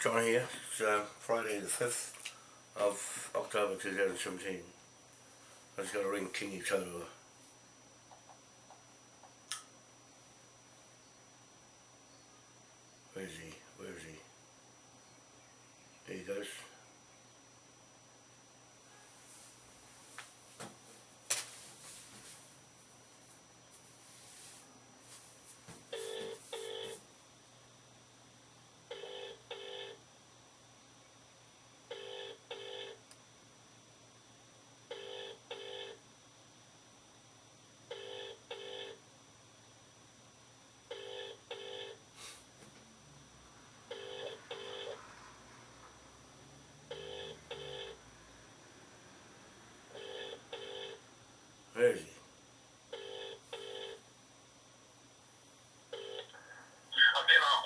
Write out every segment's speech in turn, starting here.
John here. It's uh, Friday the 5th of October 2017. I just got to ring Kingy Totoa. Where is he? Where is he? There he goes. Where is he? I've been on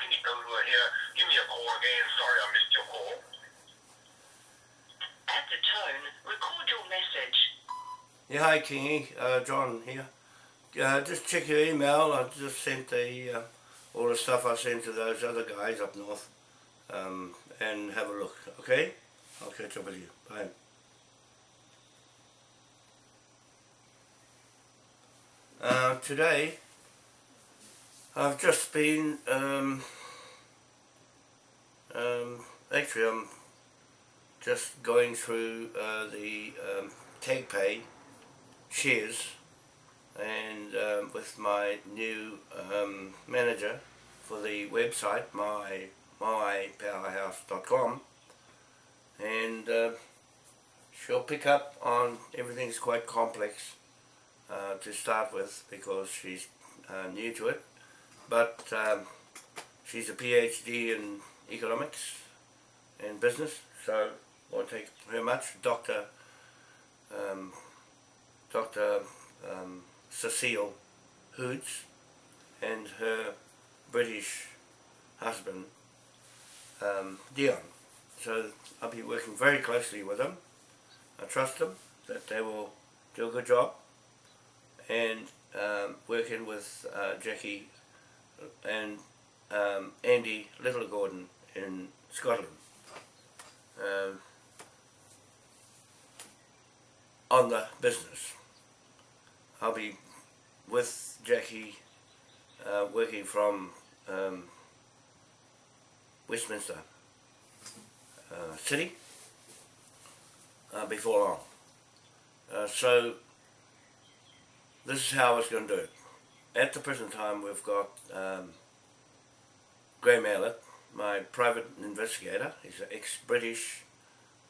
quick. Uh, Pinky Doodle here. Give me a call again. Sorry I missed your call. At the tone, record your message. Yeah, hi Kingy. Uh, John here. Uh, just check your email. I just sent the uh, all the stuff I sent to those other guys up north. Um, and have a look, okay? I'll catch up with you. Bye. Uh, today, I've just been, um, um, actually I'm just going through uh, the um, TagPay shares and um, with my new um, manager for the website, my moaipowerhouse.com and uh, she'll pick up on everything's quite complex uh, to start with because she's uh, new to it but um, she's a PhD in economics and business so won't take her much Dr. Um, Dr. Um, Cecile Hoods and her British husband um, Dion so I'll be working very closely with them I trust them that they will do a good job and um, working with uh, Jackie and um, Andy Little Gordon in Scotland um, on the business. I'll be with Jackie uh, working from um, Westminster uh, City uh, before long. Uh, so this is how I was going to do it. At the present time we've got um, Graham Aylett, my private investigator. He's an ex-British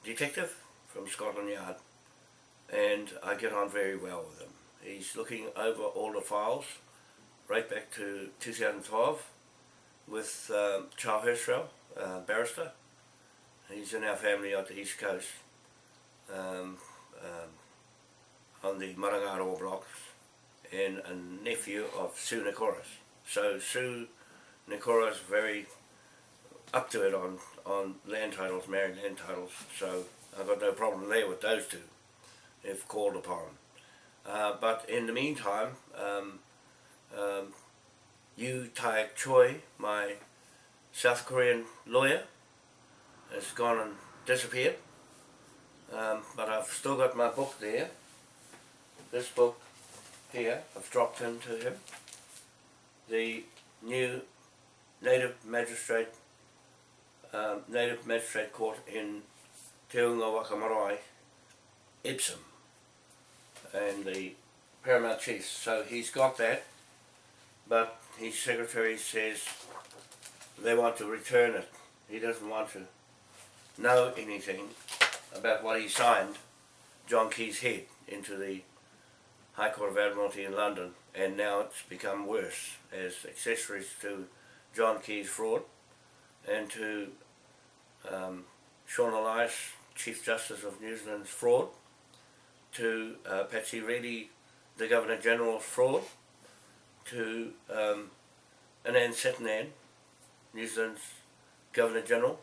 detective from Scotland Yard and I get on very well with him. He's looking over all the files right back to 2012 with um, Charles Hirschfeld, uh, barrister. He's in our family on the east coast um, um, on the Marangaro blocks and a nephew of Sue Nikoras. So Sue Nikoras very up to it on, on land titles, married land titles, so I've got no problem there with those two if called upon. Uh, but in the meantime, um, um, Yu Tai Choi, my South Korean lawyer, has gone and disappeared. Um, but I've still got my book there. This book here, I've dropped into him. The new native magistrate, um, native magistrate court in Te Unga Wakamorai, Epsom and the paramount chief. So he's got that, but his secretary says they want to return it. He doesn't want to know anything about what he signed John Key's head into the High Court of Admiralty in London and now it's become worse as accessories to John Key's fraud and to um, Sian Elias, Chief Justice of New Zealand's fraud to uh, Patsy Reddy, the Governor General's fraud, to um, Anand Satyanand, New Zealand's Governor General,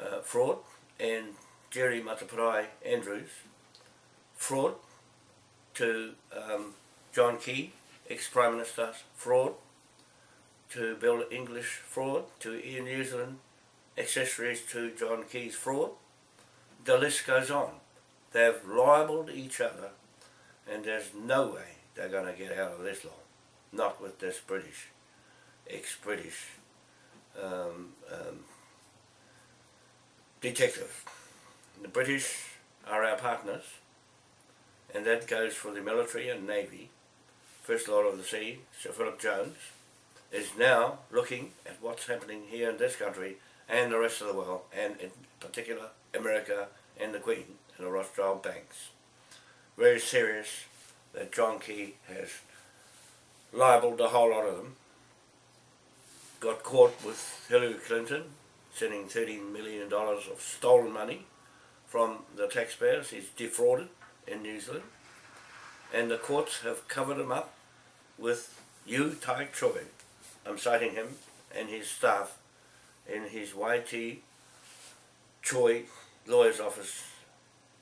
uh, fraud, and Jerry Mateparae Andrews, fraud, to um, John Key, ex-Prime Minister, fraud, to Bill English, fraud, to Ian New Zealand, accessories to John Key's fraud. The list goes on. They've libelled each other and there's no way they're going to get out of this law. Not with this British, ex-British um, um, detective. The British are our partners and that goes for the military and navy. First Lord of the Sea, Sir Philip Jones, is now looking at what's happening here in this country and the rest of the world, and in particular America and the Queen and the Rothschild banks. Very serious that John Key has libelled a whole lot of them. Got caught with Hillary Clinton sending $13 million of stolen money from the taxpayers. He's defrauded in New Zealand. And the courts have covered him up with Yu Tai Choi. I'm citing him and his staff in his YT Choi lawyer's office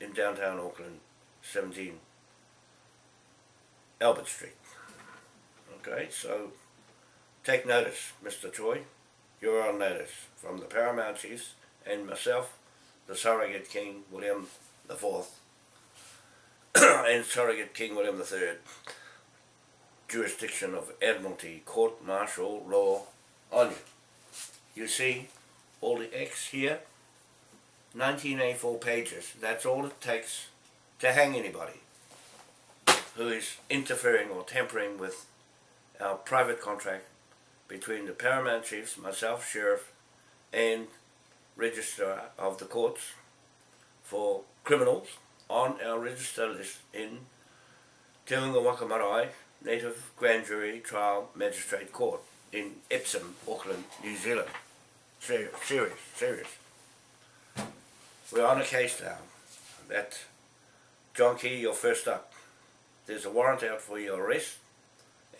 in downtown Auckland, 17 Albert Street. Okay, so take notice, Mr. Choi. You're on notice from the Paramount Chiefs and myself, the surrogate King William the Fourth, and surrogate King William the Third, jurisdiction of Admiralty Court Martial Law on you. You see all the X here, 1984 pages, that's all it takes to hang anybody who is interfering or tampering with our private contract between the Paramount Chiefs, myself, Sheriff, and Registrar of the Courts for criminals on our register list in Te Waka Native Grand Jury Trial Magistrate Court in Epsom, Auckland, New Zealand. Serious, serious, serious. We're on a case now that John Key, you're first up. There's a warrant out for your arrest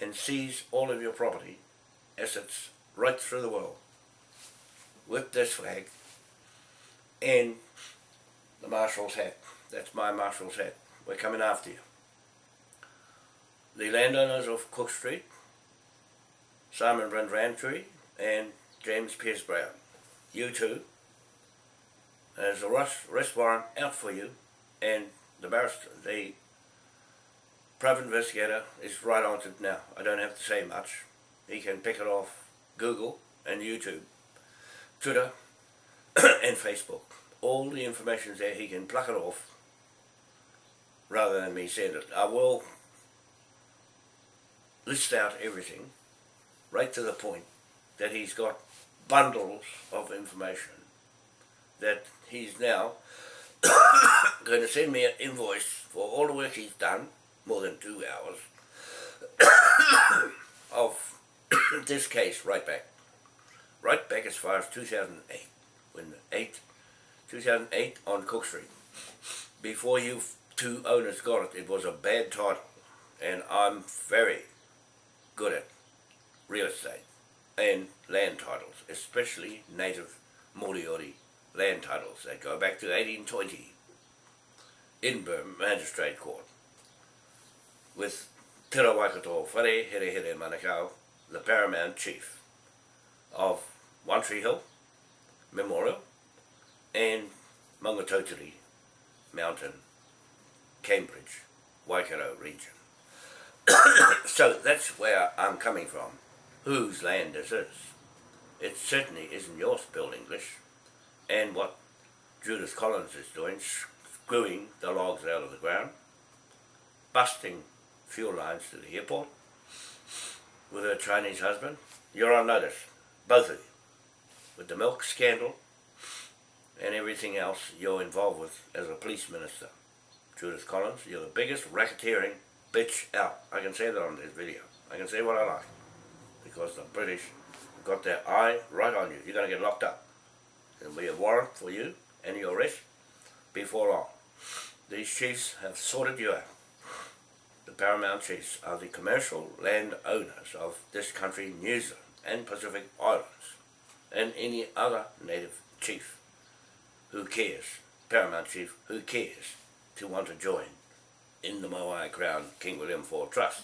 and seize all of your property, assets, right through the world with this flag and the marshal's hat. That's my marshal's hat. We're coming after you. The landowners of Cook Street, Simon Brent Rantry and James Pierce Brown. You two, there's a arrest warrant out for you and the barrister, the private investigator is right on it now. I don't have to say much. He can pick it off Google and YouTube, Twitter and Facebook. All the information's there, he can pluck it off rather than me send it. I will list out everything right to the point that he's got bundles of information that he's now going to send me an invoice for all the work he's done, more than two hours, of this case right back. Right back as far as 2008, when 8, 2008 on Cook Street. Before you two owners got it, it was a bad title, and I'm very good at real estate and land titles, especially native Moriori land titles that go back to 1820 Edinburgh Magistrate Court with Te Waikato Whare Here Here Manukau, the Paramount Chief of One Tree Hill Memorial and Maungatautari Mountain, Cambridge, Waikato region. so that's where I'm coming from. Whose land is this is. It certainly isn't yours, Bill English. And what Judith Collins is doing, screwing the logs out of the ground, busting fuel lines to the airport with her Chinese husband. You're on notice, both of you, with the milk scandal and everything else you're involved with as a police minister. Judith Collins, you're the biggest racketeering bitch out. I can say that on this video. I can say what I like. Because the British got their eye right on you. You're going to get locked up. There'll be a warrant for you and your arrest before long. These chiefs have sorted you out. The paramount chiefs are the commercial land owners of this country, New Zealand and Pacific Islands, and any other native chief who cares, paramount chief who cares to want to join in the Moai Crown King William IV Trust.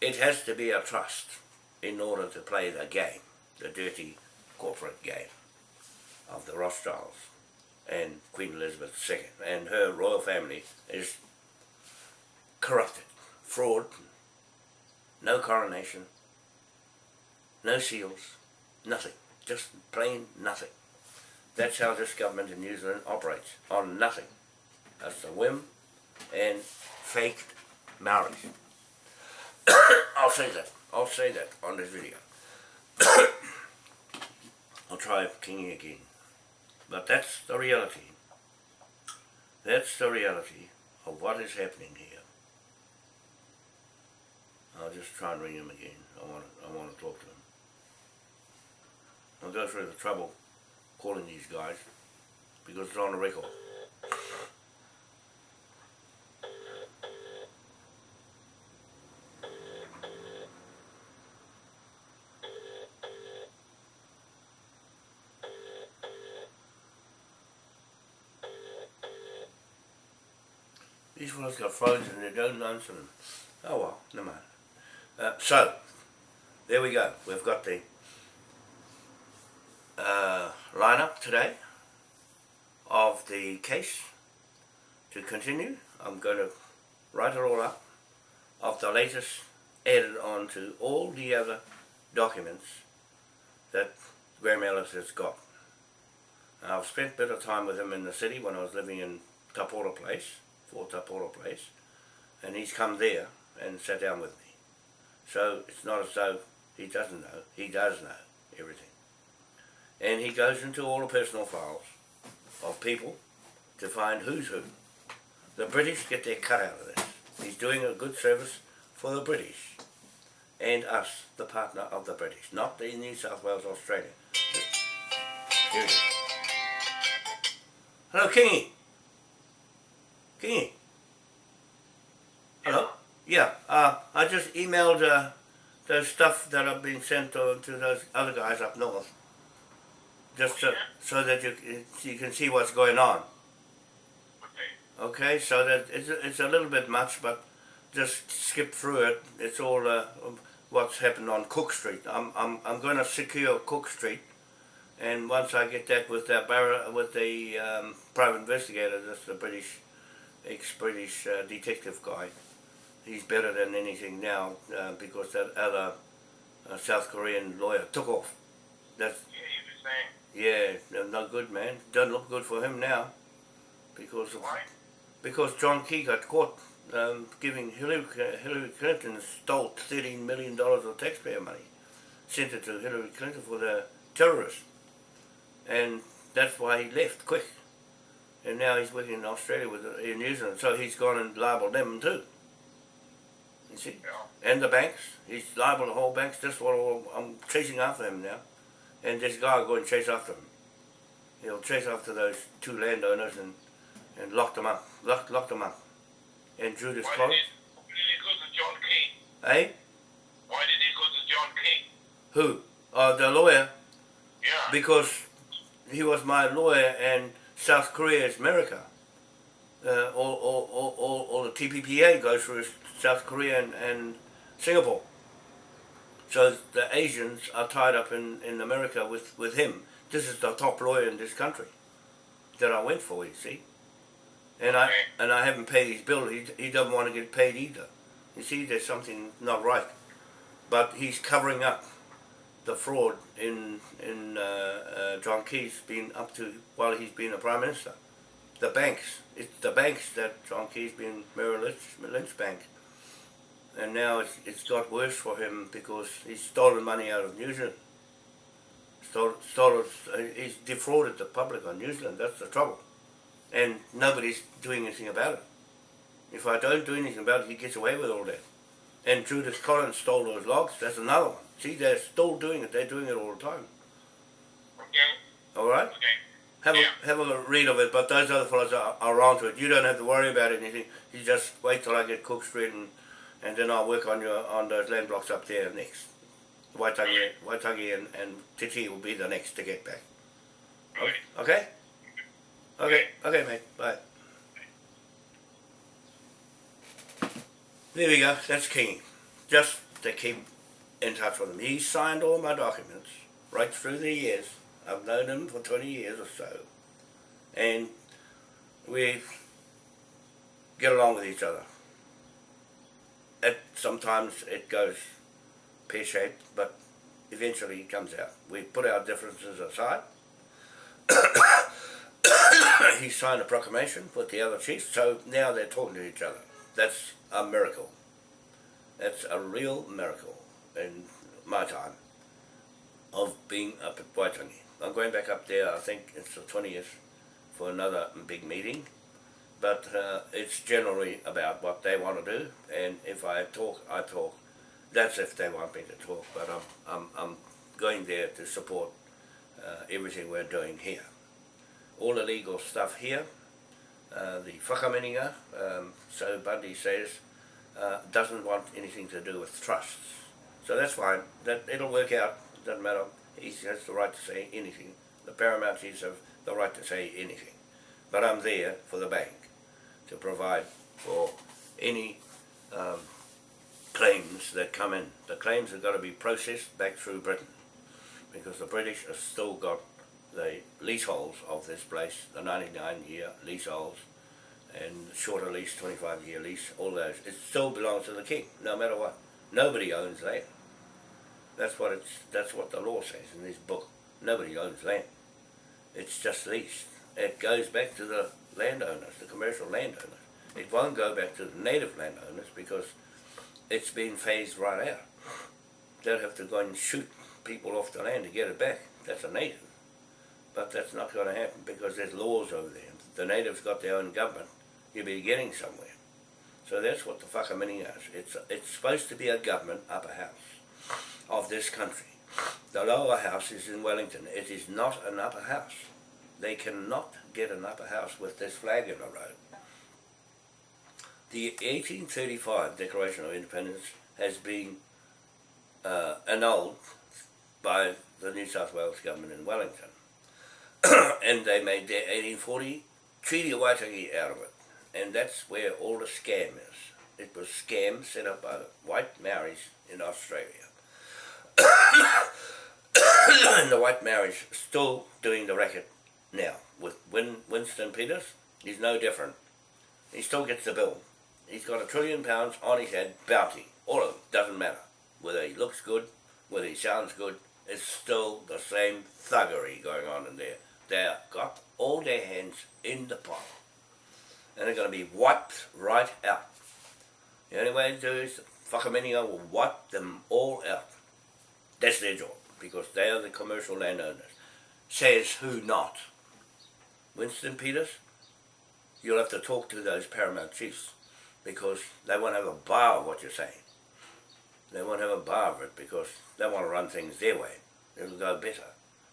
It has to be a trust in order to play the game, the dirty corporate game. of the Rothschilds and Queen Elizabeth II and her royal family is corrupted, fraud, no coronation, no seals, nothing, just plain nothing. That's how this government in New Zealand operates, on nothing. That's a whim and faked marriage. I'll say that. I'll say that on this video. I'll try Kingy again. But that's the reality. That's the reality of what is happening here. I'll just try and ring him again. I want to, I want to talk to him. I'll go through the trouble calling these guys because it's on the record. Got phones and they don't answer them. Oh well, never mind. Uh, so, there we go. We've got the uh, lineup today of the case to continue. I'm going to write it all up of the latest added on to all the other documents that Graham Ellis has got. And I've spent a bit of time with him in the city when I was living in Tapora Place, for Tapora Place, and he's come there and sat down with me. So it's not as though he doesn't know, he does know everything. And he goes into all the personal files of people to find who's who. The British get their cut out of this. He's doing a good service for the British and us, the partner of the British, not the New South Wales, Australia. Here. Hello, Kingy. Kingy. Hello? Yeah, uh, I just emailed uh, the stuff that I've been sent to, to those other guys up north. Just so, so that you, you can see what's going on. Okay. Okay, so that it's a, it's a little bit much, but just skip through it. It's all uh, what's happened on Cook Street. I'm I'm I'm going to secure Cook Street, and once I get that with bar with the um, private investigator, that's the British ex-British uh, detective guy. He's better than anything now uh, because that other uh, South Korean lawyer took off. That's Yeah, you were saying. yeah, not good, man. Doesn't look good for him now, because of, Why? because John Key got caught um, giving Hillary, Hillary Clinton stole thirteen million dollars of taxpayer money, sent it to Hillary Clinton for the terrorists, and that's why he left quick. And now he's working in Australia with in New Zealand, so he's gone and libeled them too. You see, Yeah. and the banks. He's liable the whole banks. That's what I'm chasing after him now. And this guy will go and chase after him. He'll chase after those two landowners and, and lock them up. Lock, lock them up. And Judas Why did, he, why did he go to John King? Eh? Why did he go to John King? Who? Uh, the lawyer. Yeah. Because he was my lawyer and South Korea is America. Uh, all, all, all, all, all the TPPA goes through South Korea and, and Singapore. So the Asians are tied up in, in America with, with him. This is the top lawyer in this country that I went for, you see. And I and I haven't paid his bill. He, he doesn't want to get paid either. You see, there's something not right. But he's covering up the fraud in in uh, uh, John Key's been up to while he's been a prime minister. The banks, it's the banks that John Key's been Merrill Lynch, Lynch Bank, and now it's it's got worse for him because he's stolen money out of New Zealand. Stole, stole, he's defrauded the public on New Zealand. That's the trouble, and nobody's doing anything about it. If I don't do anything about it, he gets away with all that. And Judith Collins stole those logs. That's another one. See, they're still doing it. They're doing it all the time. Okay. All right. Okay. Have Yeah. a have a read of it. But those other fellows are, are onto it. You don't have to worry about anything. You just wait till I get Cook Street and and then I'll work on your on those land blocks up there next. Waitangi, Waitangi and, and Titi will be the next to get back. Okay. Okay? Okay, okay, mate. Bye. There we go. That's King. Just to keep in touch with him. He signed all my documents right through the years I've known him for 20 years or so. And we get along with each other. It, sometimes it goes pear-shaped, but eventually it comes out. We put our differences aside. he signed a proclamation with the other chiefs, so now they're talking to each other. That's a miracle. That's a real miracle in my time of being up at Waitangi. I'm going back up there, I think it's the 20th, for another big meeting. But uh, it's generally about what they want to do, and if I talk, I talk. That's if they want me to talk, but I'm, I'm, I'm going there to support uh, everything we're doing here. All the legal stuff here, uh, the whakaminenga, um, so Bundy says, uh, doesn't want anything to do with trusts. So that's fine, that, it'll work out, doesn't matter, he has the right to say anything. The paramount chiefs have the right to say anything. But I'm there for the bank to provide for any um, claims that come in. The claims have got to be processed back through Britain because the British have still got the leaseholds of this place, the 99 year leaseholds and shorter lease, 25 year lease, all those. It still belongs to the king, no matter what. Nobody owns land. That's what it's. That's what the law says in this book. Nobody owns land. It's just leased. It goes back to the landowners, the commercial landowners. It won't go back to the native landowners because it's been phased right out. They'll have to go and shoot people off the land to get it back. That's a native. But that's not going to happen because there's laws over there. The natives got their own government. You'll be getting somewhere. So that's what the whakaminenga is. It's, it's supposed to be a government upper house of this country. The lower house is in Wellington. It is not an upper house. They cannot get an upper house with this flag in the road. The 1835 Declaration of Independence has been uh, annulled by the New South Wales government in Wellington. and they made their 1840 Treaty of Waitangi out of it. And that's where all the scam is. It was scam set up by white Maoris in Australia. and the white Maoris still doing the racket now. With Win Winston Peters, he's no different. He still gets the bill. He's got a trillion pounds on his head, bounty. All of it, doesn't matter. Whether he looks good, whether he sounds good, it's still the same thuggery going on in there. They've got all their hands in the pot. And they're going to be wiped right out. The only way to do is Whakaminenga will wipe them all out. That's their job, because they are the commercial landowners. Says who not? Winston Peters, you'll have to talk to those paramount chiefs, because they won't have a bar of what you're saying. They won't have a bar of it, because they want to run things their way. It'll go better.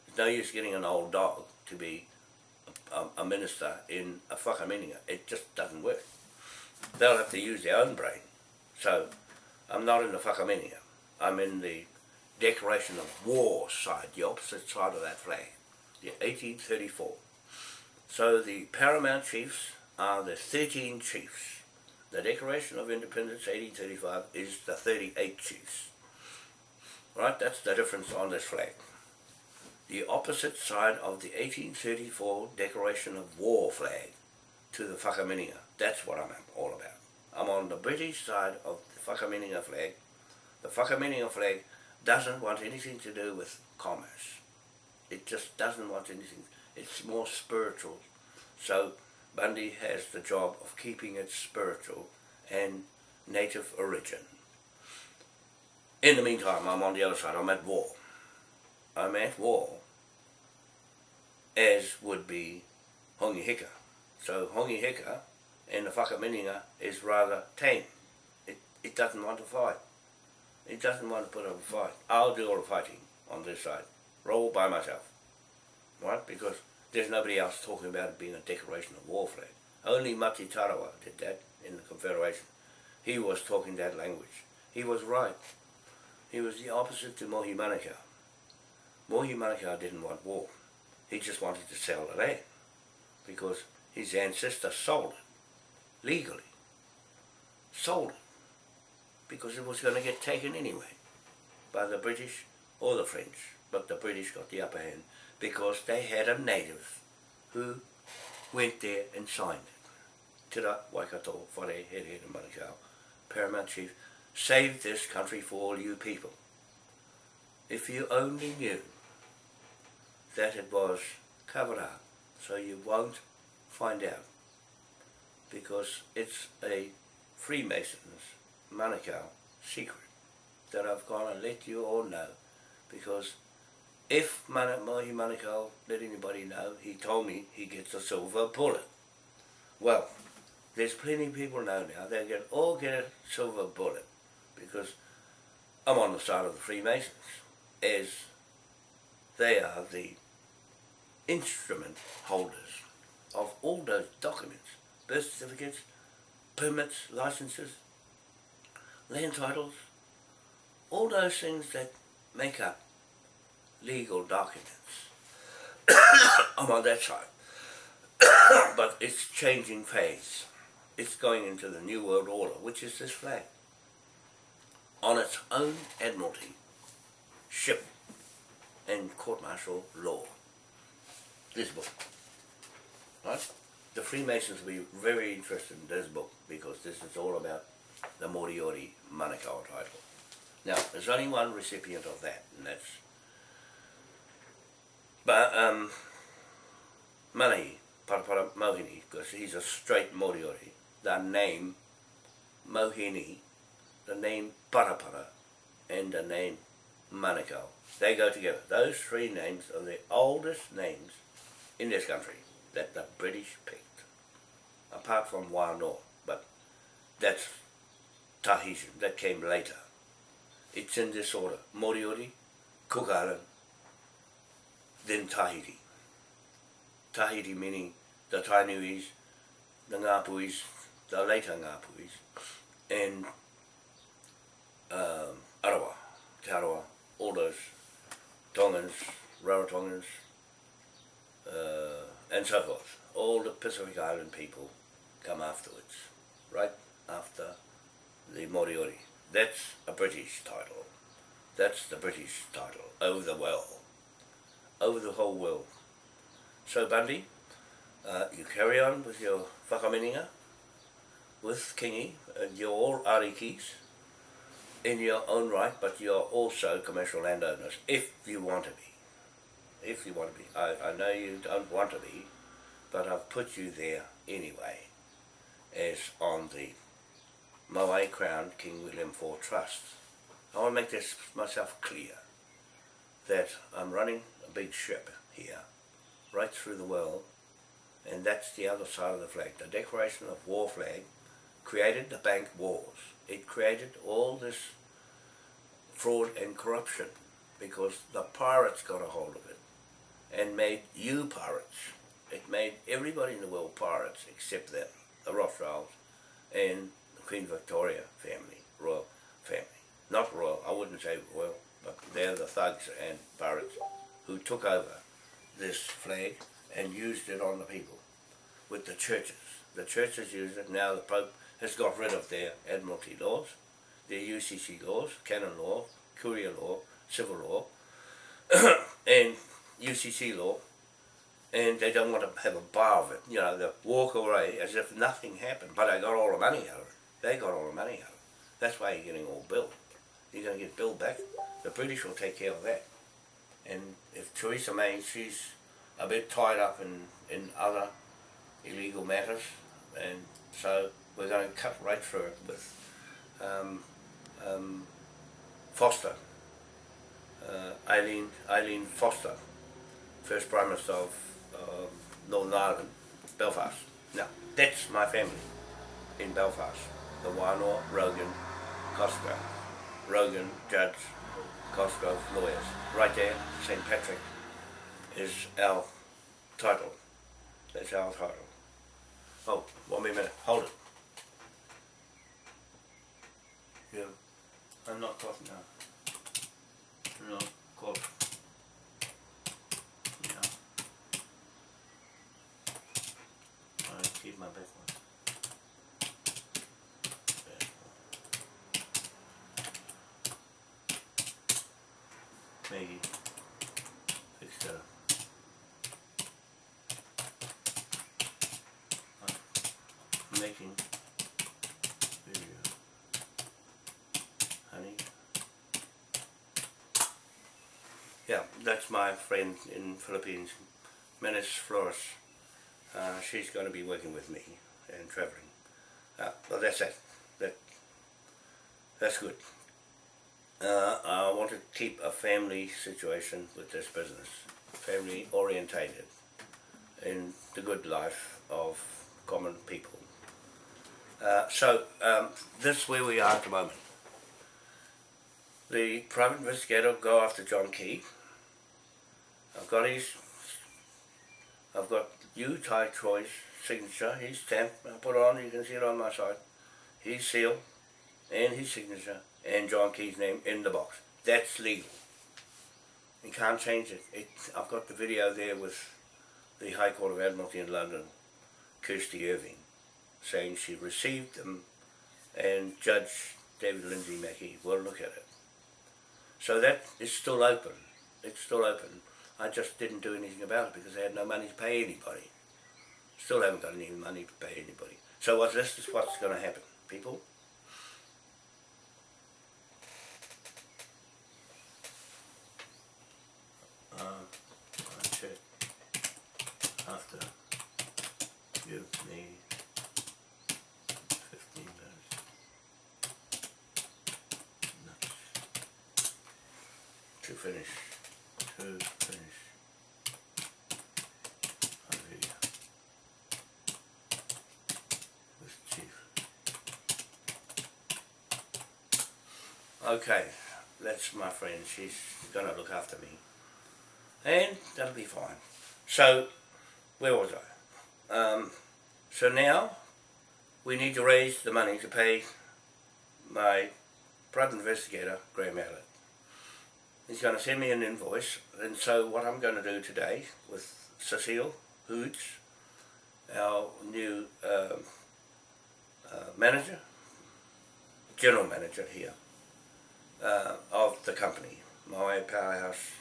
There's no use getting an old dog to be a, a minister in a whakaminenga. It just doesn't work. They'll have to use their own brain. So, I'm not in the whakaminenga. I'm in the declaration of war side, the opposite side of that flag, the 1834. So the paramount chiefs are the 13 chiefs. The Declaration of Independence 1835 is the 38 chiefs. Right, that's the difference on this flag. The opposite side of the 1834 Declaration of War flag to the Whakaminenga. That's what I'm all about. I'm on the British side of the Whakaminenga flag. The Whakaminenga flag doesn't want anything to do with commerce. It just doesn't want anything. It's more spiritual. So Bundy has the job of keeping it spiritual and native origin. In the meantime, I'm on the other side. I'm at war. I'm at war, as would be Hongi Hika. So Hongi Hika and the Whakaminenga is rather tame. It, it doesn't want to fight. It doesn't want to put up a fight. I'll do all the fighting on this side. Roll by myself. Right? Because there's nobody else talking about it being a declaration of war flag. Only Mati Tarawa did that in the Confederation. He was talking that language. He was right. He was the opposite to Mohi Manukau. Mohi Manukau didn't want war. He just wanted to sell the land because his ancestor sold it legally. Sold it because it was going to get taken anyway by the British or the French. But the British got the upper hand because they had a native who went there and signed it. Tira Waikato, Whare, Here, Here, Manukau, Paramount Chief, save this country for all you people. If you only knew that it was covered up, so you won't find out, because it's a Freemasons Manukau secret that I've gone and let you all know, because if Mana, Mahi Manukau let anybody know, he told me he gets a silver bullet. Well, there's plenty of people know now, they can all get a silver bullet, because I'm on the side of the Freemasons, as they are the instrument holders of all those documents, birth certificates, permits, licenses, land titles, all those things that make up legal documents. I'm on that side. but it's changing phase. It's going into the New World Order, which is this flag. On its own admiralty, ship, and court-martial law. This book. Right? The Freemasons will be very interested in this book because this is all about the Moriori Manukau title. Now, there's only one recipient of that, and that's but, um, Manahi, Parapara Mohini, because he's a straight Moriori. The name Mohini, the name Parapara, and the name Manukau. They go together. Those three names are the oldest names in this country that the British picked. Apart from Wānoa, but that's tahi that came later. It's in this order. Moriori, Cook Island, then Tahiti. Tahiti meaning the Tainuis, the Ngapuis, the later Ngapuis, and um, Arawa, Te Arawa, all those Tongans, Rarotongans, uh, and so forth. All the Pacific Island people come afterwards, right after the Moriori. That's a British title. That's the British title, over the well, over the whole world. So Bundy, uh, you carry on with your whakaminenga, with Kingi, and you're all arikis in your own right, but you're also commercial landowners, if you want to be. If you want to be. I, I know you don't want to be, but I've put you there anyway, as on the Moai Crown King William IV Trust. I want to make this myself clear, that I'm running a big ship here, right through the world, and that's the other side of the flag. The Declaration of War flag created the bank wars. It created all this fraud and corruption because the pirates got a hold of it and made you pirates. It made everybody in the world pirates except them, the Rothschilds and Queen Victoria family, royal family. Not royal, I wouldn't say royal, but they're the thugs and pirates who took over this flag and used it on the people with the churches. The churches use it, now the Pope has got rid of their Admiralty laws, their UCC laws, canon law, courier law, civil law, and UCC law, and they don't want to have a bar of it. You know, they walk away as if nothing happened, but they got all the money out of it. They got all the money out. That's why you're getting all billed. You're going to get billed back. The British will take care of that. And if Theresa May, she's a bit tied up in, in other illegal matters, and so we're going to cut right through it with um, um, Foster, uh, Eileen, Eileen Foster, first Prime Minister of uh, Northern Ireland, Belfast. Now, that's my family in Belfast. The Wānoa, Rogan, Costco. Rogan, Judge, Cosgrove, lawyers. Right there, St. Patrick is our title. That's our title. Oh, one minute, hold it. Yeah, I'm not coughing now. No, cough. Yeah. I keep my back one. Back one. Maggie, fix that up. making video. Honey. Yeah, that's my friend in Philippines, Menace Flores. Uh, she's going to be working with me and travelling. Uh, well, that's it. That, that's good. Uh, I want to keep a family situation with this business, family orientated in the good life of common people. Uh, so um, this is where we are at the moment. The private investigator go after John Key. I've got his, I've got Tai Choi's signature, his stamp, I put it on, you can see it on my side, his seal, and his signature, and John Key's name in the box. That's legal. You can't change it. it. I've got the video there with the High Court of Admiralty in London, Kirsty Irving, saying she received them and Judge David Lindsay Mackey will look at it. So that is still open. It's still open. I just didn't do anything about it because I had no money to pay anybody. Still haven't got any money to pay anybody. So what this is what's going to happen, people. Uh, I check after give me fifteen minutes. Nuts. To finish. To finish. My video. With Chief. Okay, that's my friend. She's gonna look after me. And that'll be fine. So, where was I? Um, so now, we need to raise the money to pay my private investigator, Graham Allett. He's going to send me an invoice, and so what I'm going to do today with Cecile Hoots, our new um, uh, manager, general manager here uh, of the company, my powerhouse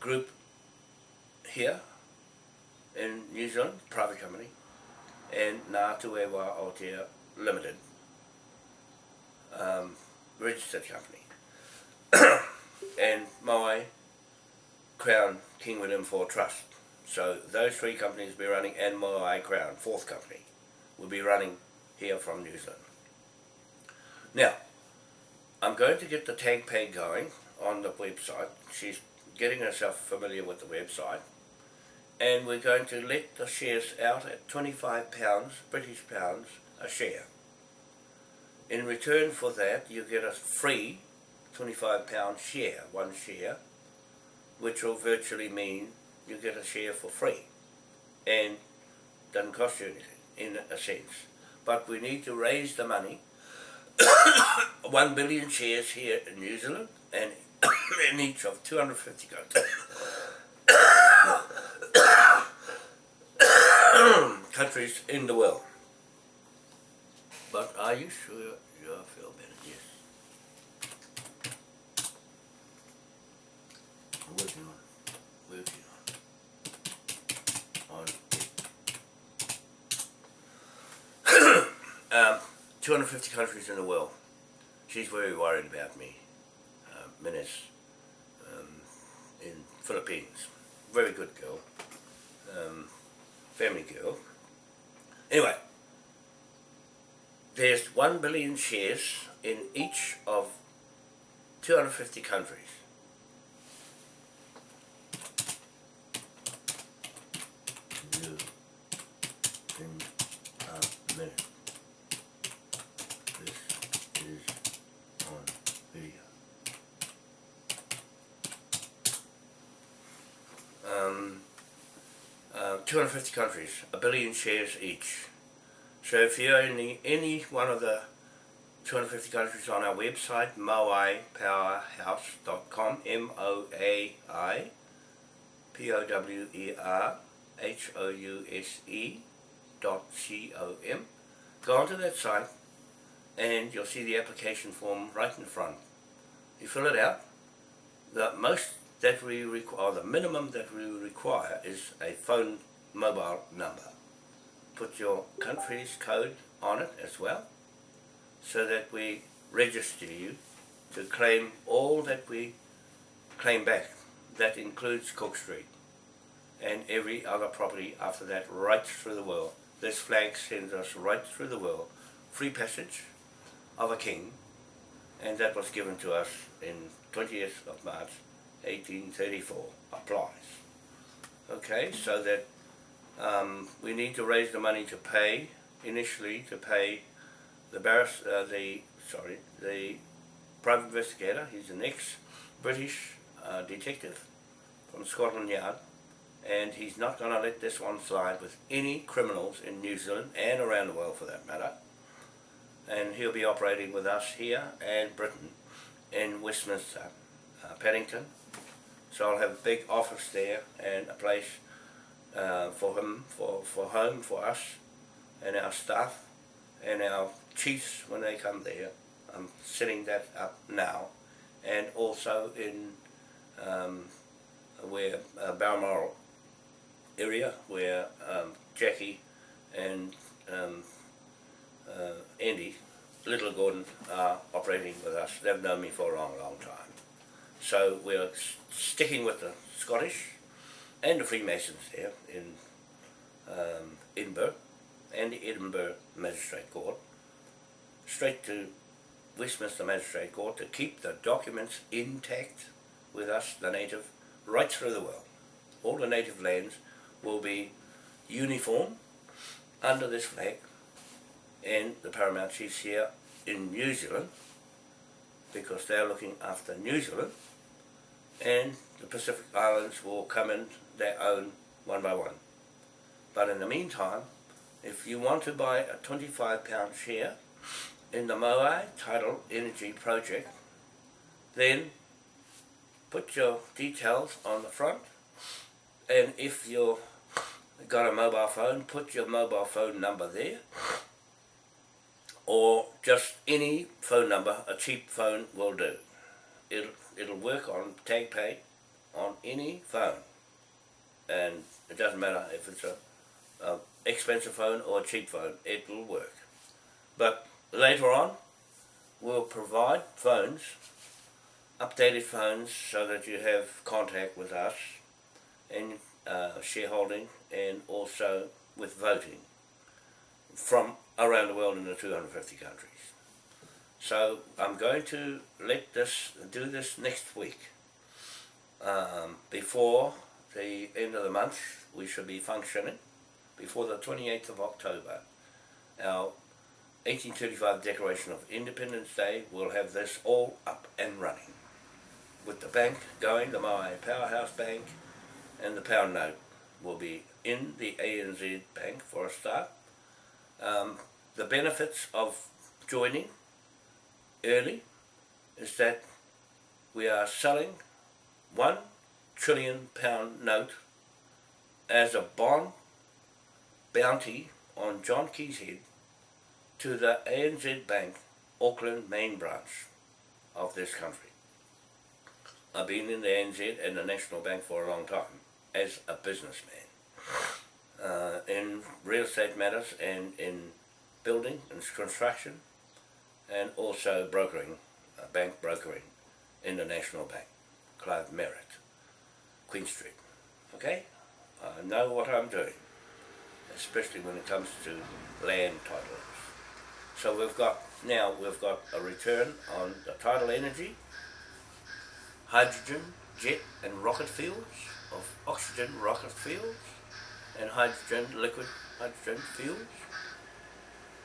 group here in New Zealand, private company, and Ngā Tuewa Aotea Limited, um, registered company. and my Crown King William IV Trust. So those three companies will be running, and my Crown, fourth company, will be running here from New Zealand. Now, I'm going to get the TagPay going on the website. She's getting herself familiar with the website. And we're going to let the shares out at 25 pounds, British pounds, a share. In return for that, you get a free 25 pound share, one share, which will virtually mean you get a share for free and doesn't cost you anything in a sense. But we need to raise the money, 1 billion shares here in New Zealand and in each of 250 countries. in the world. But are you sure you feel better? Yes. I'm working on it. Working on it. On it. um, 250 countries in the world. She's very worried about me. Uh, Menace um, in Philippines. Very good girl. Um, family girl. Anyway, there's 1 billion shares in each of 250 countries. 150 countries, a billion shares each. So if you own any one of the 250 countries on our website, moaipowerhouse.com, M-O-A-I, P-O-W-E-R-H-O-U-S-E dot C-O-M. Go onto that site and you'll see the application form right in front. You fill it out. The most that we require, the minimum that we require is a phone mobile number put your country's code on it as well, so that we register you to claim all that we claim back. That includes Cook Street and every other property after that right through the world. This flag sends us right through the world. Free passage of a king and that was given to us in 20th of March 1834 applies. Okay, so that um, we need to raise the money to pay initially to pay the barris, uh, the sorry the private investigator. He's an ex-British uh, detective from Scotland Yard, and he's not going to let this one slide with any criminals in New Zealand and around the world for that matter. And he'll be operating with us here and Britain in Westminster, uh, Paddington. So I'll have a big office there and a place uh, for him, for, for home, for us and our staff and our chiefs when they come there. I'm setting that up now and also in um, where uh, Balmoral area where um, Jackie and um, uh, Andy Little Gordon are operating with us. They've known me for a long, long time. So we're sticking with the Scottish and the Freemasons here in um, Edinburgh and the Edinburgh Magistrate Court straight to Westminster Magistrate Court to keep the documents intact with us, the native, right through the world. All the native lands will be uniform under this flag and the Paramount Chiefs here in New Zealand because they're looking after New Zealand and the Pacific Islands will come in their own one by one. But in the meantime, if you want to buy a 25 pound share in the Moai Tidal Energy Project, then put your details on the front and if you've got a mobile phone, put your mobile phone number there or just any phone number, a cheap phone will do. It'll, it'll work on TagPay on any phone and it doesn't matter if it's a, a expensive phone or a cheap phone, it will work. But later on, we'll provide phones, updated phones, so that you have contact with us and uh, shareholding and also with voting from around the world in the 250 countries. So I'm going to let this do this next week. Um, before the end of the month, we should be functioning. Before the 28th of October, our 1835 Declaration of Independence Day will have this all up and running. With the bank going, the Moai Powerhouse Bank, and the pound note will be in the ANZ Bank for a start. Um, the benefits of joining early is that we are selling one trillion pound note as a bond bounty on John Key's head to the ANZ Bank Auckland main branch of this country. I've been in the ANZ and the National Bank for a long time as a businessman uh, in real estate matters and in building and construction and also brokering, uh, bank brokering in the National Bank, Clive Merritt, Queen Street. Okay? I know what I'm doing, especially when it comes to land titles. So we've got, now we've got a return on the tidal energy, hydrogen, jet and rocket fuels, of oxygen rocket fuels, and hydrogen, liquid hydrogen fuels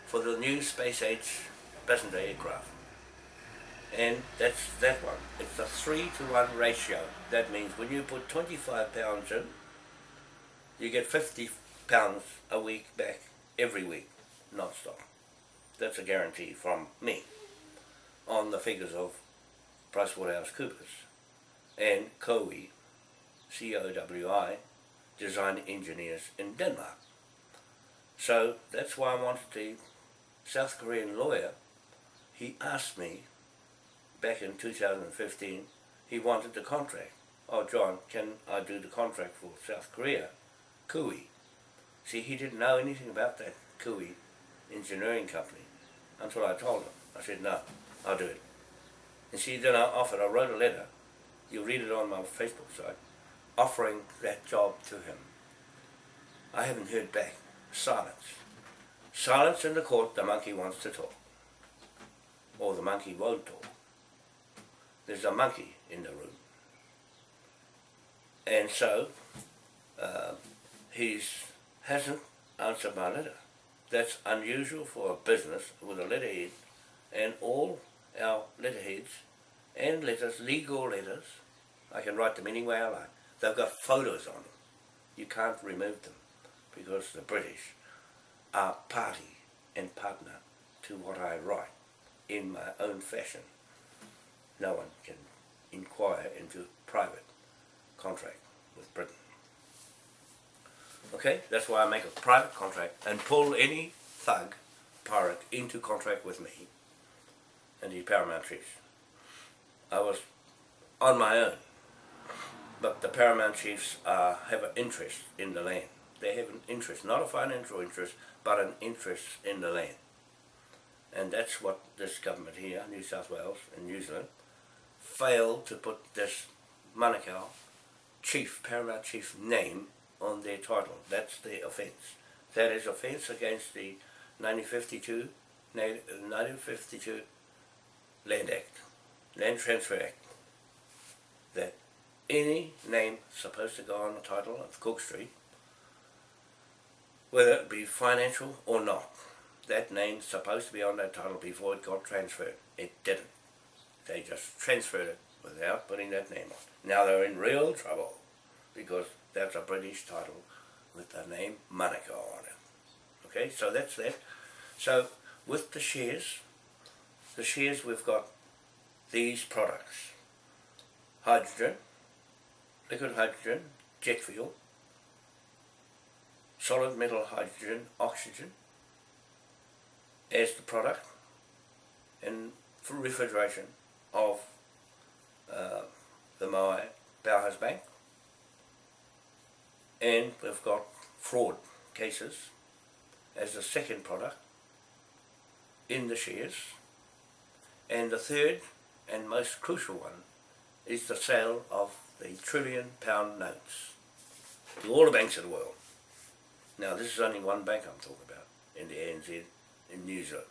for the new space age passenger aircraft. And that's that one. It's a three to one ratio. That means when you put 25 pounds in, you get 50 pounds a week back every week, non-stop. That's a guarantee from me on the figures of PricewaterhouseCoopers and COWI, C-O-W-I, design engineers in Denmark. So that's why I wanted the South Korean lawyer, he asked me back in 2015, he wanted the contract. Oh John, can I do the contract for South Korea? COWI. See, he didn't know anything about that COWI engineering company until I told him. I said, no, I'll do it. And see, then I offered, I wrote a letter, you'll read it on my Facebook site, offering that job to him. I haven't heard back. Silence. Silence in the court, the monkey wants to talk. Or the monkey won't talk. There's a monkey in the room. And so, uh, he's hasn't answered my letter. That's unusual for a business with a letterhead and all our letterheads and letters, legal letters, I can write them any way I like. They've got photos on them. You can't remove them because the British are party and partner to what I write in my own fashion. No one can inquire into private contract with Britain. Okay, that's why I make a private contract and pull any thug, pirate, into contract with me and the Paramount Chiefs. I was on my own, but the Paramount Chiefs uh, have an interest in the land. They have an interest, not a financial interest, but an interest in the land. And that's what this government here, New South Wales and New Zealand, failed to put this Manukau chief, Paramount Chief name on their title. That's the offence. That is offence against the 1952, 1952 Land Act, Land Transfer Act. That any name supposed to go on the title of Cook Street, whether it be financial or not, that name's supposed to be on that title before it got transferred. It didn't. They just transferred it without putting that name on. Now they're in real trouble because that's a British title with the name Manukau on it. Okay, so that's that. So with the shares, the shares we've got these products. Hydrogen, liquid hydrogen, jet fuel, solid metal hydrogen, oxygen as the product and for refrigeration of uh, the Moai Powerhouse Bank. And we've got fraud cases as the second product in the shares. And the third and most crucial one is the sale of the trillion pound notes to all the banks of the world. Now this is only one bank I'm talking about in the ANZ New Zealand.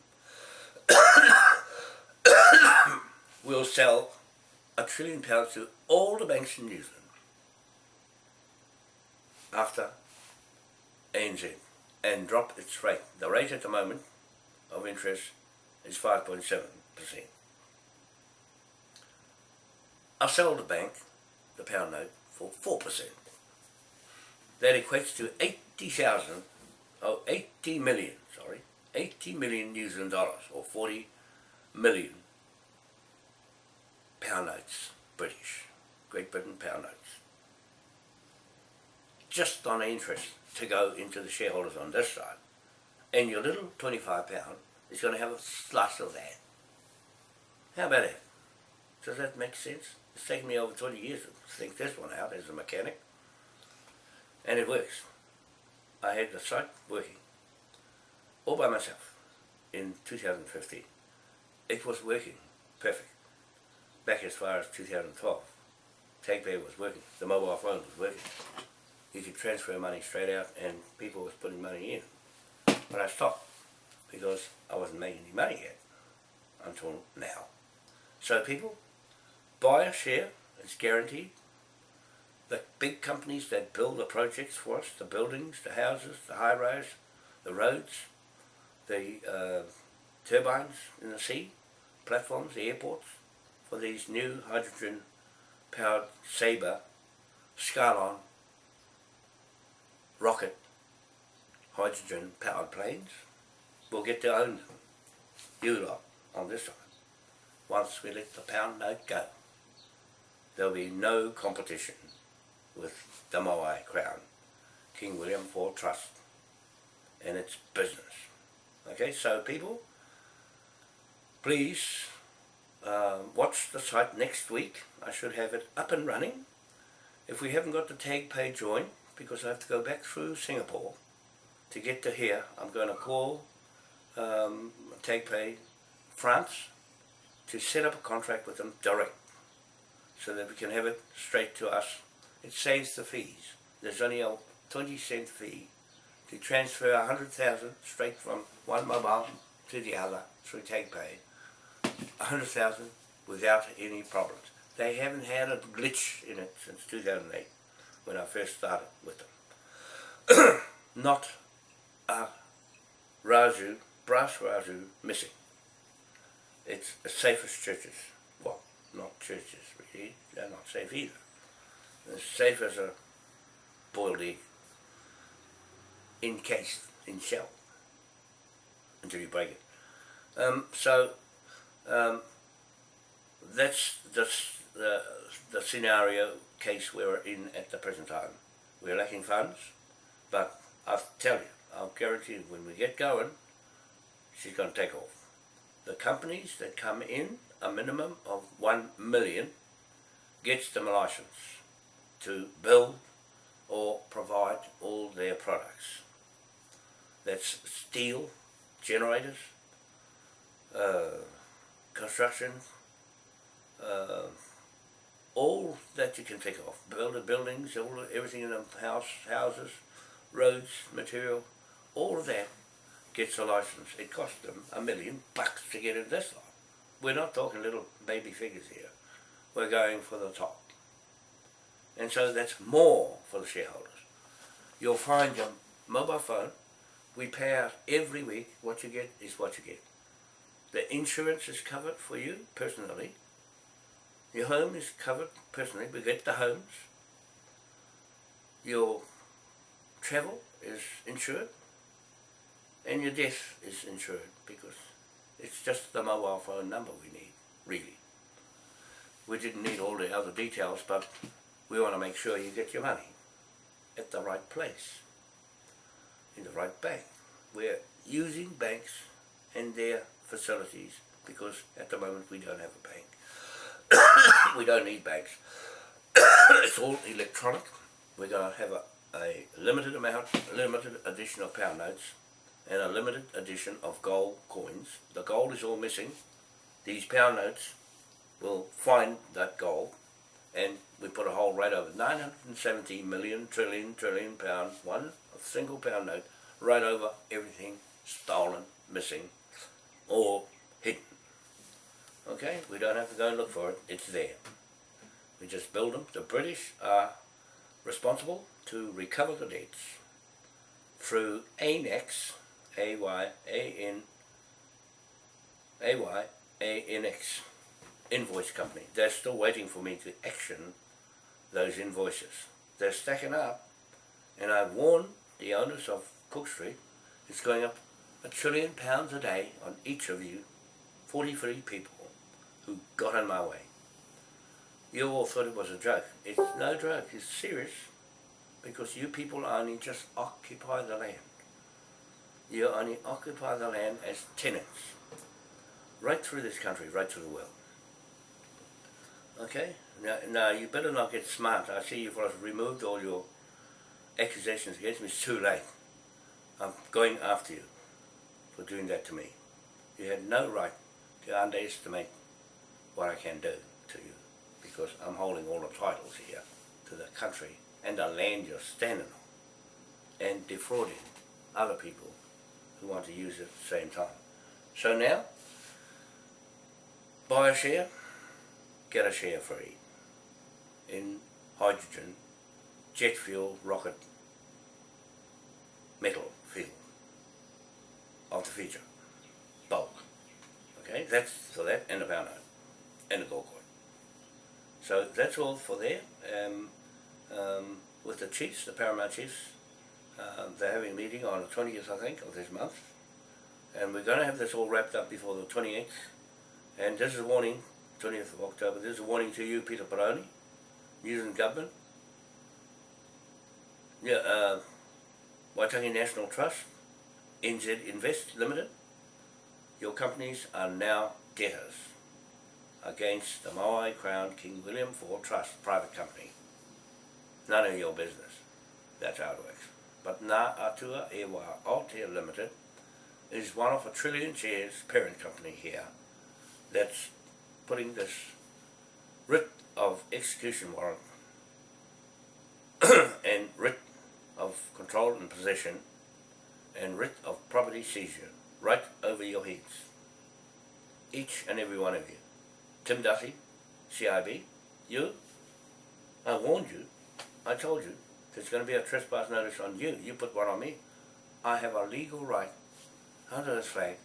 we'll sell a trillion pounds to all the banks in New Zealand after ANZ and drop its rate. The rate at the moment of interest is 5.7%. I sell the bank, the pound note, for 4%. That equates to 80,000, oh, 80 million, 80 million New Zealand dollars, or 40 million pound notes, British, Great Britain pound notes. Just on interest to go into the shareholders on this side. And your little 25 pound is going to have a slice of that. How about it? Does that make sense? It's taken me over 20 years to think this one out as a mechanic. And it works. I had the site working all by myself in 2015. It was working perfect. Back as far as 2012. TagPay was working. The mobile phone was working. You could transfer money straight out and people was putting money in. But I stopped because I wasn't making any money yet until now. So people, buy a share, it's guaranteed. The big companies that build the projects for us, the buildings, the houses, the high rise, the roads, the uh, turbines in the sea, platforms, the airports, for these new hydrogen powered Sabre, Skylon, rocket, hydrogen powered planes, will get to own them. You lot on this side. Once we let the pound note go there'll be no competition with the Moai Crown, King William IV Trust, and its business. Okay, so people, please uh, watch the site next week. I should have it up and running. If we haven't got the tag page join, because I have to go back through Singapore to get to here, I'm going to call um, TagPay France to set up a contract with them direct so that we can have it straight to us. It saves the fees. There's only a 20 cent fee to transfer a hundred thousand straight from one mobile to the other through TagPay. A hundred thousand without any problems. They haven't had a glitch in it since 2008 when I first started with them. Not a Razu, brass Razu missing. It's the safest churches. Well, not churches really, they're not safe either. As safe as a boiled egg encased in shell until you break it. Um, so um, that's the, the, the scenario case we're in at the present time. We're lacking funds, but I'll tell you, I'll guarantee you when we get going, she's going to take off. The companies that come in, a minimum of one million, gets them a license to build or provide all their products. That's steel, generators, uh, construction, uh, all that you can think of. Build buildings, all everything in the house, houses, roads, material, all of that gets a license. It costs them a million bucks to get in this lot. We're not talking little baby figures here. We're going for the top. And so that's more for the shareholders. You'll find your mobile phone, we pay out every week, what you get is what you get. The insurance is covered for you personally. Your home is covered personally, we get the homes. Your travel is insured and your death is insured because it's just the mobile phone number we need, really. We didn't need all the other details, but we want to make sure you get your money at the right place, in the right bank. We're using banks and their facilities because at the moment we don't have a bank. we don't need banks. it's all electronic. We're going to have a, a limited amount, a limited edition of pound notes and a limited edition of gold coins. The gold is all missing. These pound notes will find that gold and we put a whole rate over 970 million trillion trillion pound one a single pound note right over everything stolen missing or hidden okay we don't have to go and look for it it's there we just build them the british are responsible to recover the debts through ANEX a Y A N A Y A N X invoice company. They're still waiting for me to action those invoices. They're stacking up and I've warned the owners of Cook Street it's going up a trillion pounds a day on each of you 43 people who got in my way. You all thought it was a joke. It's no joke, it's serious because you people only just occupy the land you only occupy the land as tenants. Right through this country, right through the world. Okay? Now, now you better not get smart. I see you've removed all your accusations against me. It's too late. I'm going after you for doing that to me. You had no right to underestimate what I can do to you because I'm holding all the titles here to the country and the land you're standing on and defrauding other people who want to use it at the same time. So now, buy a share, get a share free in hydrogen, jet fuel, rocket, metal fuel of the future, bulk. Okay, that's for that and a pound note and a gold coin. So that's all for there. Um, um, with the chiefs, the Paramount chiefs, uh, they're having a meeting on the 20th, I think, of this month. And we're going to have this all wrapped up before the 28th. And this is a warning, 20th of October, this is a warning to you, Peter Baroni, New Zealand Government. Yeah, uh, Waitangi National Trust, NZ Invest Limited, your companies are now debtors against the Moai Crown King William IV Trust private company. None of your business. That's how it works. but Ngā Atua Ewa Aotea Limited is one of a trillion shares parent company here that's putting this writ of execution warrant and writ of control and possession and writ of property seizure right over your heads. Each and every one of you. Tim Duffy, CIB, you, I warned you, I told you, there's going to be a trespass notice on you. You put one on me. I have a legal right under this flag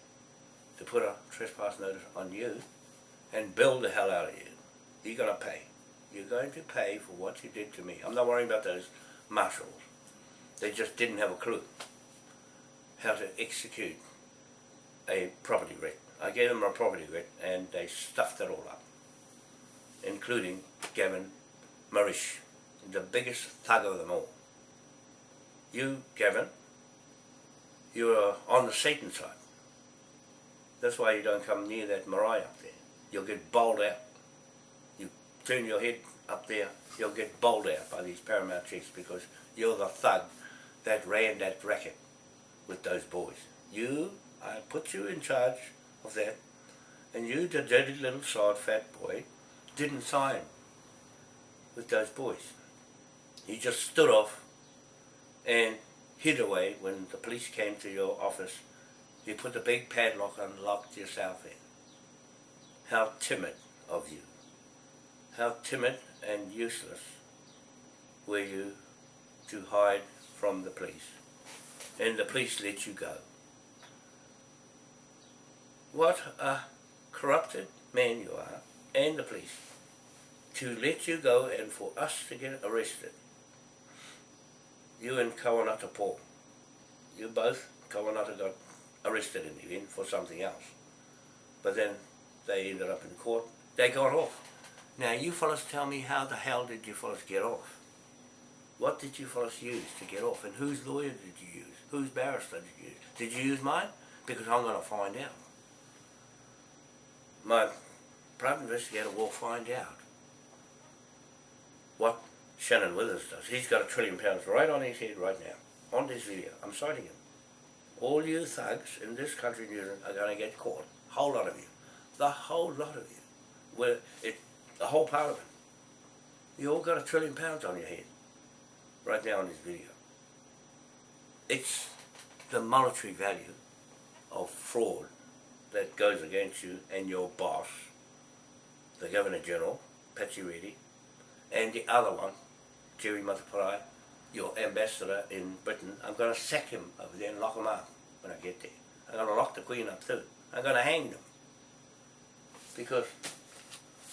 to put a trespass notice on you and bill the hell out of you. You're going to pay. You're going to pay for what you did to me. I'm not worrying about those marshals. They just didn't have a clue how to execute a property writ. I gave them a property writ and they stuffed it all up, including Gavin Marish, the biggest thug of them all. You, Gavin, you are on the Satan side. That's why you don't come near that marae up there. You'll get bowled out. You turn your head up there, you'll get bowled out by these paramount chiefs because you're the thug that ran that racket with those boys. You, I put you in charge of that, and you, the dirty little sod fat boy, didn't sign with those boys. You just stood off and hid away when the police came to your office. You put the big padlock and locked yourself in. How timid of you. How timid and useless were you to hide from the police. And the police let you go. What a corrupted man you are, and the police, to let you go and for us to get arrested. You and Kawanata Paul, you both, Kawanata got arrested in the end for something else. But then they ended up in court, they got off. Now you fellas tell me how the hell did you fellas get off? What did you fellas use to get off and whose lawyer did you use? Whose barrister did you use? Did you use mine? Because I'm going to find out. My private investigator will find out what Shannon Withers does. He's got a trillion pounds right on his head right now, on this video. I'm citing him. All you thugs in this country, New Zealand, are going to get caught. Whole lot of you. The whole lot of you. Where it, the whole parliament. You all got a trillion pounds on your head right now in this video. It's the monetary value of fraud that goes against you and your boss, the Governor General, Patsy Reddy, and the other one, Jerry Mateparae, your ambassador in Britain. I'm going to sack him over there and lock him up when I get there. I'm going to lock the Queen up too. I'm going to hang them. Because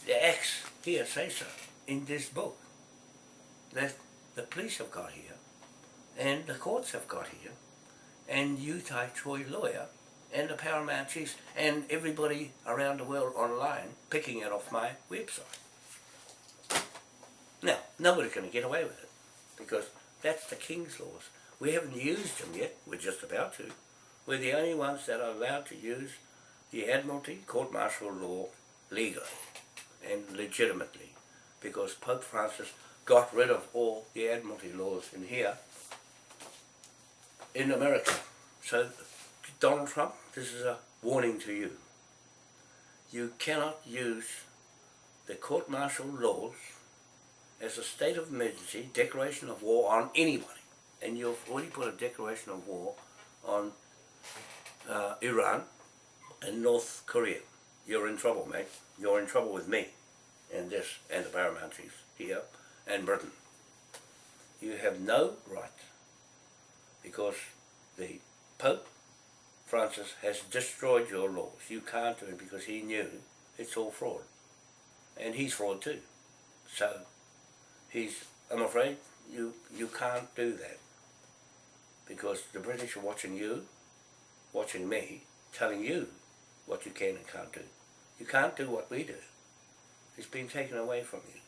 the acts here say so in this book that the police have got here and the courts have got here and you Utai Troy lawyer and the Paramount Chiefs and everybody around the world online picking it off my website. Now, nobody's going to get away with it because that's the King's laws. We haven't used them yet, we're just about to. We're the only ones that are allowed to use the Admiralty court-martial law legally and legitimately because Pope Francis got rid of all the Admiralty laws in here in America. So Donald Trump, this is a warning to you. You cannot use the court-martial laws as a state of emergency, declaration of war on anybody. And you've already put a declaration of war on uh, Iran and North Korea. You're in trouble, mate. You're in trouble with me and this and the paramount chiefs here and Britain. You have no right because the Pope Francis has destroyed your laws. You can't do it because he knew it's all fraud. And he's fraud too. So he's, I'm afraid, you, you can't do that. Because the British are watching you, watching me, telling you what you can and can't do. You can't do what we do. It's been taken away from you.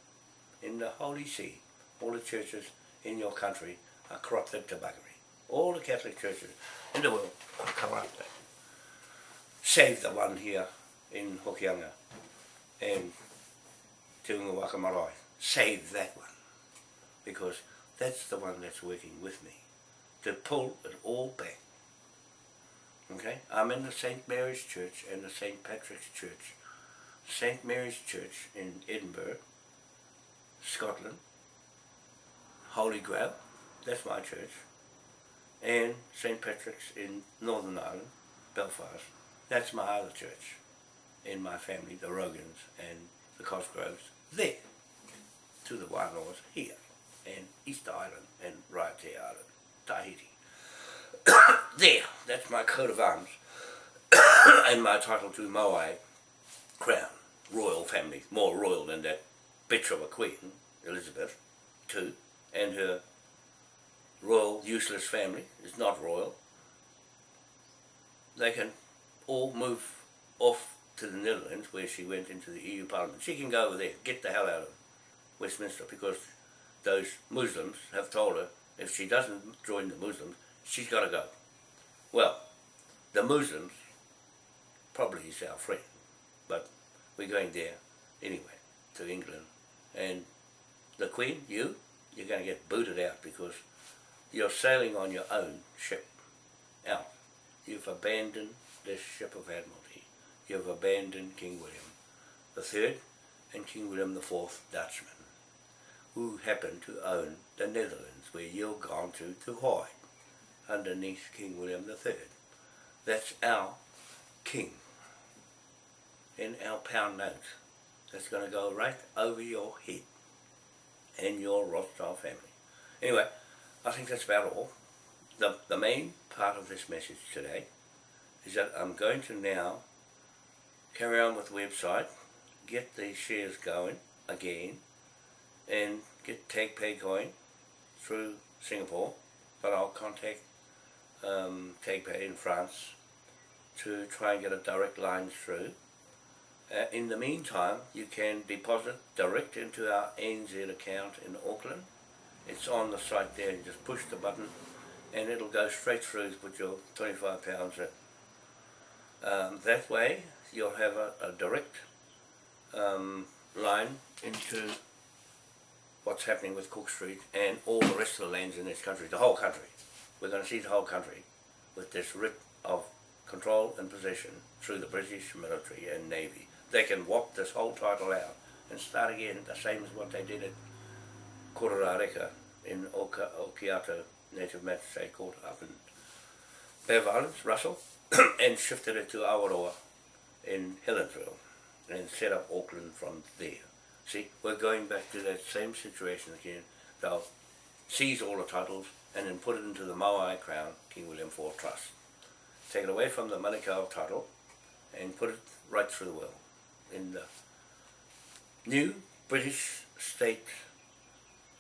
In the Holy See, all the churches in your country are corrupted to buggery. All the Catholic churches in the world are corrupted. Save the one here in Hokianga and Te Waka Marae. Save that one. Because that's the one that's working with me to pull it all back. Okay? I'm in the St. Mary's Church and the St. Patrick's Church. St. Mary's Church in Edinburgh, Scotland. Holy Grail, that's my church. And St. Patrick's in Northern Ireland, Belfast. That's my other church in my family, the Rogans and the Cosgroves, there. To the Wailaws here, and Easter Island and Raiatea Island, Tahiti. there, that's my coat of arms and my title to Moai crown, royal family, more royal than that bitch of a queen, Elizabeth, too, and her royal useless family is not royal. They can all move off to the Netherlands where she went into the EU Parliament. She can go over there, get the hell out of Westminster because those Muslims have told her if she doesn't join the Muslims, she's got to go. Well, the Muslims probably is our friend, but we're going there anyway, to England. And the Queen, you, you're going to get booted out because you're sailing on your own ship out. You've abandoned this ship of Admiralty. You've abandoned King William the Third and King William the Fourth Dutchman, who happened to own the Netherlands, where you're gone to to hide underneath King William the Third. That's our king in our pound note. That's going to go right over your head and your Rothschild family. Anyway, I think that's about all. The, the main part of this message today is that I'm going to now carry on with the website, get these shares going again, and get TagPay going through Singapore, but I'll contact um, TagPay in France to try and get a direct line through. Uh, in the meantime, you can deposit direct into our NZ account in Auckland. It's on the site there, you just push the button and it'll go straight through to put your 25 pounds in. Um, that way, you'll have a, a direct um, line into what's happening with Cook Street and all the rest of the lands in this country, the whole country. We're going to see the whole country with this writ of control and possession through the British military and navy. They can whop this whole title out and start again the same as what they did at Kororareka in Oka, Okiato Native Magistrate Court up in Bay of Islands, Russell, and shifted it to Awaroa in Helensville and set up Auckland from there. See, we're going back to that same situation again. They'll seize all the titles and then put it into the Moai Crown King William IV Trust. Take it away from the Manukau title and put it right through the will in the new British State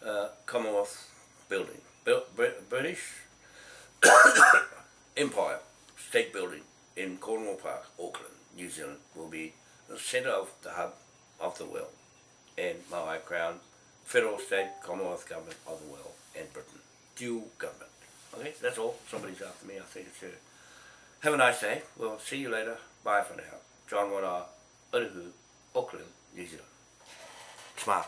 uh, Commonwealth building. Br British Empire State Building in Cornwall Park, Auckland, New Zealand will be the centre of the hub of the world and Moai Crown, Federal State Commonwealth Government of the world and Britain. Dual government. Okay, that's all. Somebody's after me, I think it's you. Have a nice day. We'll see you later. Bye for now. John Wana, Uruhu, Auckland, New Zealand. Smart.